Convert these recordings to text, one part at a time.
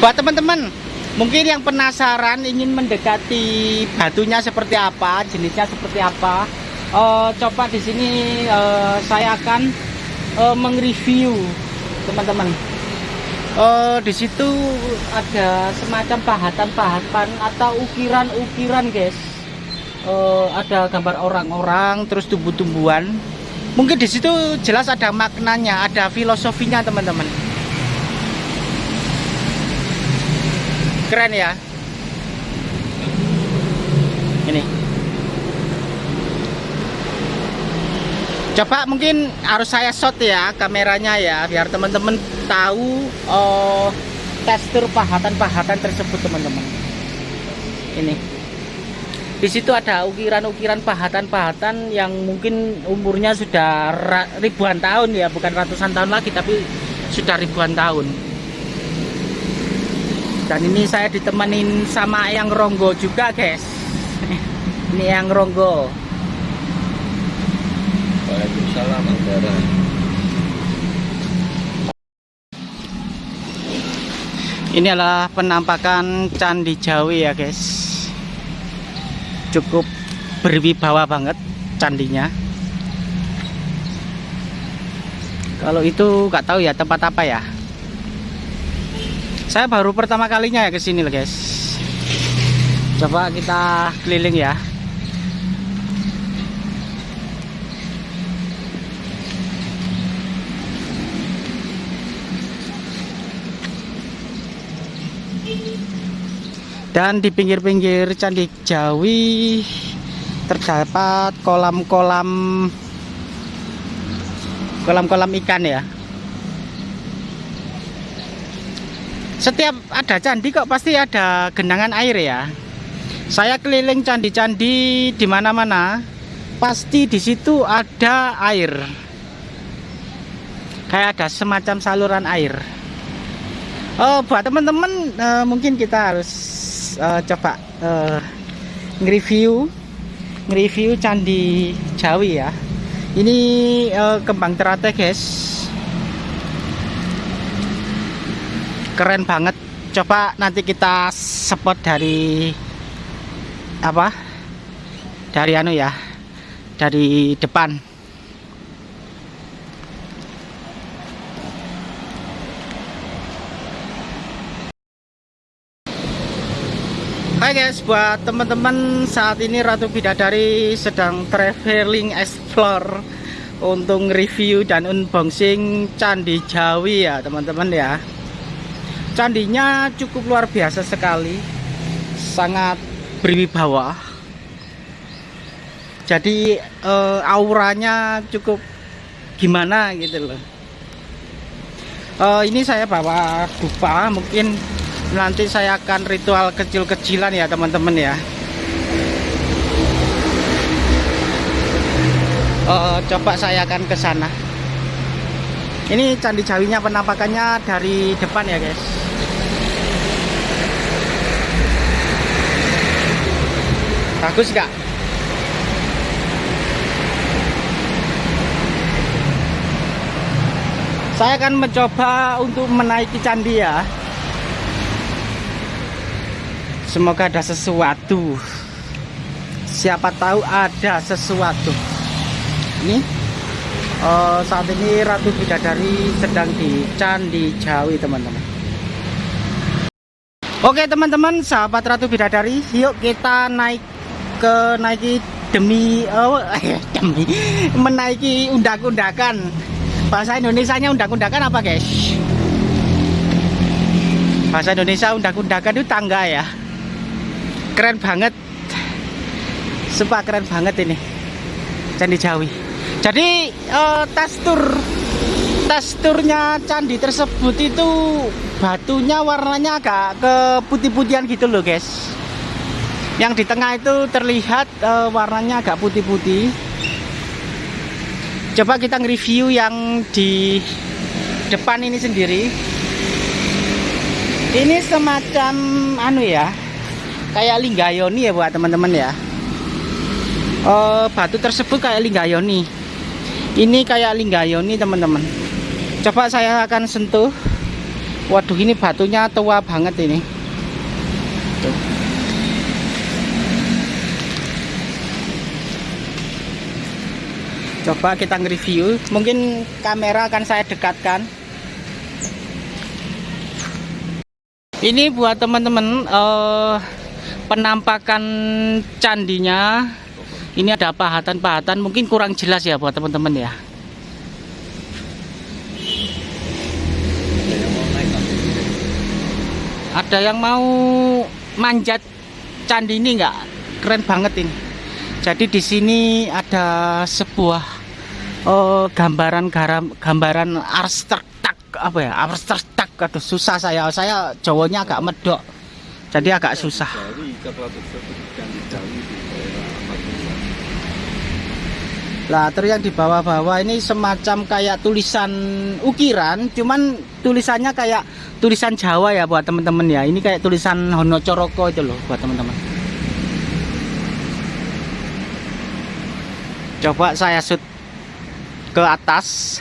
buat teman-teman mungkin yang penasaran ingin mendekati batunya seperti apa jenisnya seperti apa uh, coba di sini uh, saya akan uh, mengreview teman-teman. Uh, di situ ada semacam pahatan-pahatan atau ukiran-ukiran guys. Uh, ada gambar orang-orang terus tumbuh-tumbuhan. Mungkin di situ jelas ada maknanya ada filosofinya teman-teman keren ya. Ini. Coba mungkin harus saya shot ya kameranya ya biar teman-teman tahu oh, tekstur pahatan-pahatan tersebut teman-teman. Ini. Di situ ada ukiran-ukiran pahatan-pahatan yang mungkin umurnya sudah ribuan tahun ya bukan ratusan tahun lagi tapi sudah ribuan tahun dan ini saya ditemenin sama yang ronggo juga guys. Ini yang ronggo. Waalaikumsalam Andara ini adalah penampakan Candi Jawi ya guys. Cukup berwibawa banget candinya. Kalau itu nggak tahu ya tempat apa ya saya baru pertama kalinya ya ke sini loh guys. Coba kita keliling ya. Dan di pinggir-pinggir Candi Jawi terdapat kolam-kolam kolam-kolam ikan ya setiap ada candi kok pasti ada genangan air ya. Saya keliling candi-candi di mana-mana pasti di situ ada air. Kayak ada semacam saluran air. Oh buat teman-teman uh, mungkin kita harus uh, coba uh, nge-review nge-review candi Jawi ya. Ini uh, kembang teratai guys keren banget. Coba nanti kita spot dari apa? Dari anu ya dari depan. Hai guys, buat teman-teman saat ini Ratu Bidadari sedang traveling explore untuk review dan unboxing Candi Jawi ya teman-teman ya candinya cukup luar biasa sekali. Sangat berwibawa. Jadi uh, auranya cukup gimana gitu loh. Uh, ini saya bawa dupa. Mungkin nanti saya akan ritual kecil-kecilan ya teman-teman ya. Uh, coba saya akan ke sana. Ini candi jawinya penampakannya dari depan ya guys bagus gak saya akan mencoba untuk menaiki candi ya. Semoga ada sesuatu. Siapa tahu ada sesuatu. Ini uh, saat ini Ratu Bidadari sedang di Candi Jawi teman-teman. Oke teman-teman sahabat Ratu Bidadari yuk kita naik ke naiki demi oh demi menaiki undak-undakan. Bahasa Indonesia nya undak-undakan apa guys? Bahasa Indonesia undak-undakan itu tangga ya. Keren banget. Sumpah keren banget ini. Candi Jawi. Jadi uh, tekstur teksturnya candi tersebut itu batunya warnanya agak ke putih-putihan gitu loh guys yang di tengah itu terlihat uh, warnanya agak putih-putih. Coba kita nge-review yang di depan ini sendiri. Ini semacam anu ya kayak linggayoni ya buat teman-teman ya. Uh, batu tersebut kayak linggayoni. Ini kayak linggayoni teman-teman. Coba saya akan sentuh. Waduh ini batunya tua banget ini. Coba kita nge-review. Mungkin kamera akan saya dekatkan. Ini buat teman-teman eh, penampakan candinya. Ini ada pahatan-pahatan, mungkin kurang jelas ya buat teman-teman ya. Ada yang mau manjat candi ini nggak? Keren banget ini. Jadi di sini ada sebuah oh, gambaran garam, gambaran arsitektak apa ya? Arsitektak aduh susah saya. Saya Jawanya agak medok. Jadi agak susah. Lah terus yang di bawah-bawah ini semacam kayak tulisan ukiran, cuman tulisannya kayak tulisan Jawa ya buat teman-teman ya. Ini kayak tulisan Honocoroko itu loh buat teman-teman. Coba saya shoot ke atas.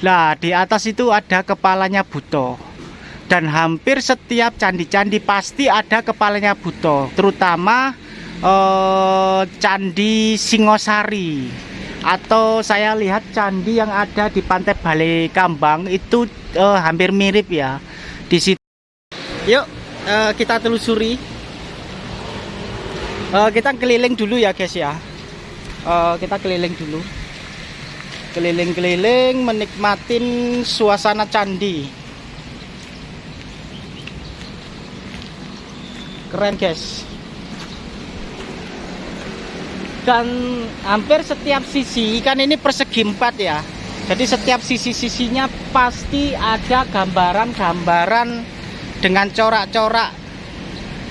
Lah di atas itu ada kepalanya Buto. Dan hampir setiap candi-candi pasti ada kepalanya Buto, terutama eh, candi Singosari atau saya lihat candi yang ada di Pantai Balai Kambang itu eh, hampir mirip ya di situ. Yuk eh, kita telusuri. Eh, kita keliling dulu ya guys ya. Eh, kita keliling dulu. Keliling-keliling menikmatin suasana candi. Keren guys. dan hampir setiap sisi kan ini persegi empat ya jadi setiap sisi-sisinya pasti ada gambaran-gambaran dengan corak-corak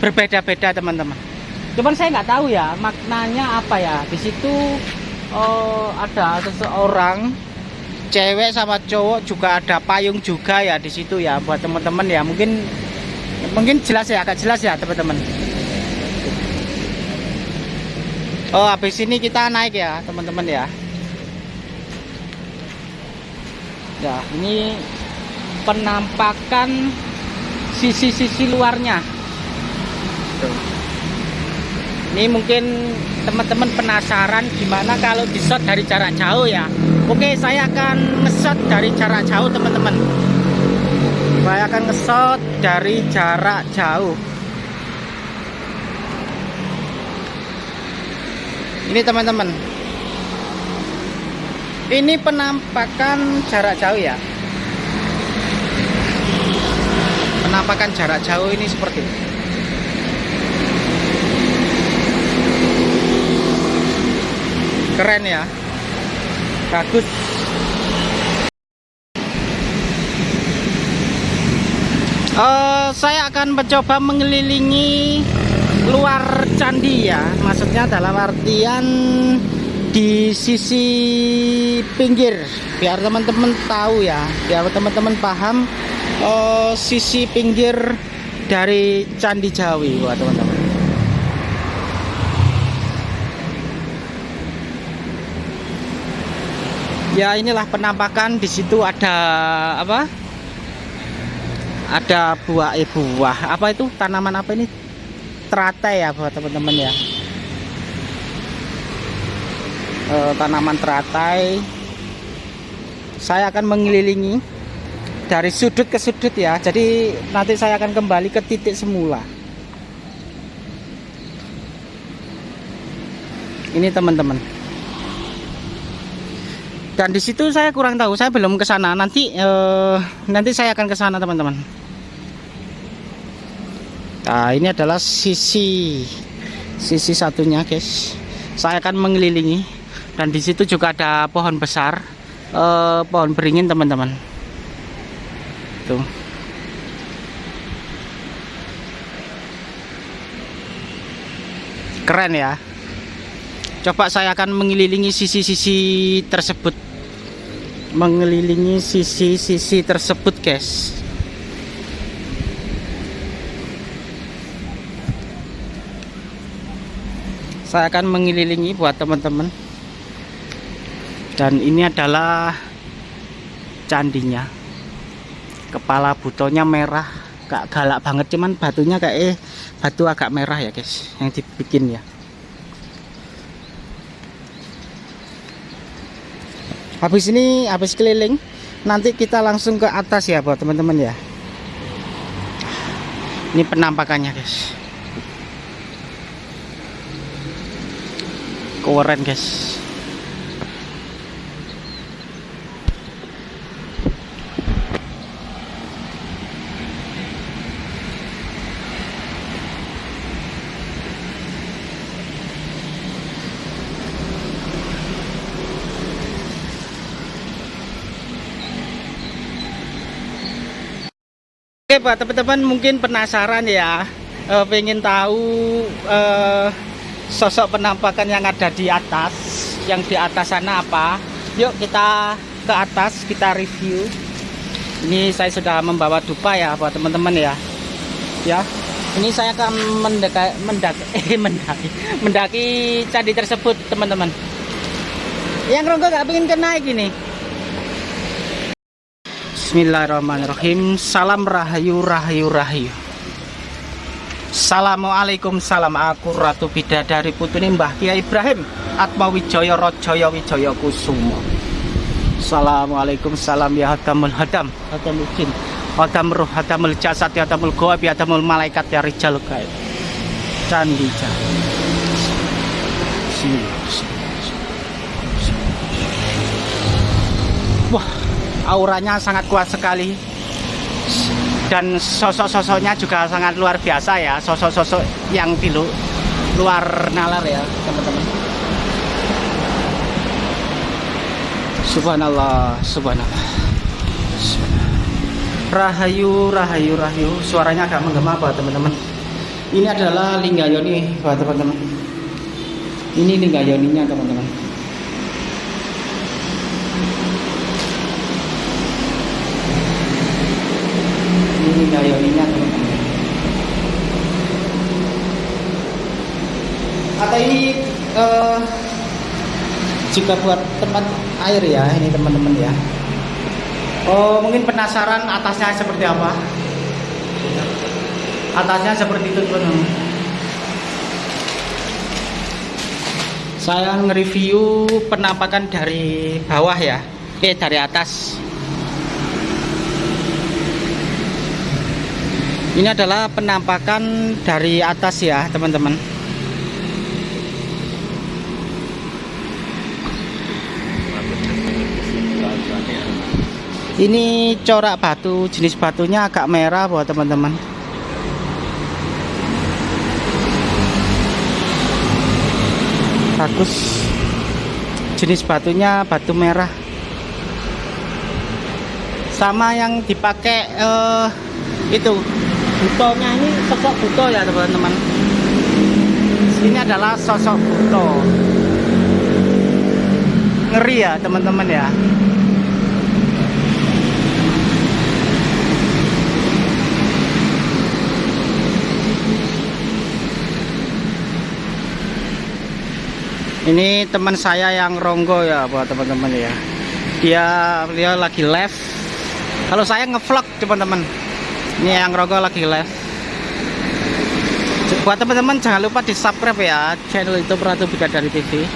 berbeda-beda teman-teman cuman saya nggak tahu ya maknanya apa ya di situ oh, ada seseorang cewek sama cowok juga ada payung juga ya di situ ya buat teman-teman ya mungkin mungkin jelas ya agak jelas ya teman-teman Oh, habis ini kita naik ya, teman-teman ya. Ya, ini penampakan sisi-sisi luarnya. Ini mungkin teman-teman penasaran gimana kalau di shot dari jarak jauh ya. Oke, saya akan nge-shot dari jarak jauh, teman-teman. Saya akan nge-shot dari jarak jauh. ini teman-teman ini penampakan jarak jauh ya penampakan jarak jauh ini seperti ini. Keren ya. Bagus. Uh, saya akan mencoba mengelilingi luar candi ya. Maksudnya dalam artian di sisi pinggir. Biar teman-teman tahu ya. Biar teman-teman paham oh, sisi pinggir dari candi Jawi buat teman-teman ya inilah penampakan. Di situ ada apa? Ada buah eh buah. Apa itu? Tanaman apa ini? Teratai ya buat teman-teman ya. E, tanaman teratai. Saya akan mengelilingi dari sudut ke sudut ya. Jadi nanti saya akan kembali ke titik semula. Ini teman-teman dan di situ saya kurang tahu saya belum ke sana nanti eh, nanti saya akan ke sana teman-teman Nah ini adalah sisi sisi satunya guys. Saya akan mengelilingi dan di situ juga ada pohon besar, eh, pohon beringin teman-teman. Tuh. Keren ya. Coba saya akan mengelilingi sisi-sisi tersebut. Mengelilingi sisi-sisi tersebut guys. saya akan mengelilingi buat teman-teman dan ini adalah candinya kepala butonya merah gak galak banget cuman batunya kayak eh, batu agak merah ya guys yang dibikin ya habis ini habis keliling nanti kita langsung ke atas ya buat teman-teman ya. Ini penampakannya guys. Keren guys Oke Pak, teman-teman mungkin penasaran ya, eh, pengen tahu eh, sosok penampakan yang ada di atas, yang di atas sana apa? Yuk kita ke atas, kita review. Ini saya sudah membawa dupa ya buat teman-teman ya. Ya, ini saya akan mendaki, mendaki, eh, mendaki, mendaki candi tersebut teman-teman. Yang Ronggo gak pengen ke naik ini. Bismillahirrahmanirrahim. Salam rahayu rahayu rahayu. Assalamualaikum salam aku Ratu Bidadari Putri Mbah Kiai Ibrahim Atma Wijaya Rajaya Wijaya Kusumo Assalamualaikum salam ya hadamul hadam. Hadamul jin. Hadam ruh hadamul jasad Hadamul goab Hadamul malaikat ya rijal gaib Candi candi Wah auranya sangat kuat sekali. Dan sosok-sosoknya juga sangat luar biasa ya sosok-sosok yang di lu- luar nalar ya teman-teman. Subhanallah subhanallah. Rahayu rahayu rahayu. Suaranya agak menggema pak teman-teman. Ini adalah linggayoni pak teman-teman. Ini linggayoninya teman-teman ini gayoninya teman-teman. Atau ini eh, juga buat tempat air ya ini teman-teman ya. Oh mungkin penasaran atasnya seperti apa? Atasnya seperti itu teman-teman. Saya nge-review penampakan dari bawah ya. Eh dari atas Ini adalah penampakan dari atas ya, teman-teman. Ini corak batu, jenis batunya agak merah buat teman-teman. Bagus. Jenis batunya batu merah. Sama yang dipakai eh, itu butonya ini sosok buto ya teman-teman. Ini adalah sosok buto. Ngeri ya teman-teman ya. Ini teman saya yang ronggo ya buat teman-teman ya. Dia dia lagi live. Kalau saya ngevlog teman-teman ini yang rogo lagi live. Buat teman-teman jangan lupa di subscribe ya channel itu Ratu Bidadari TV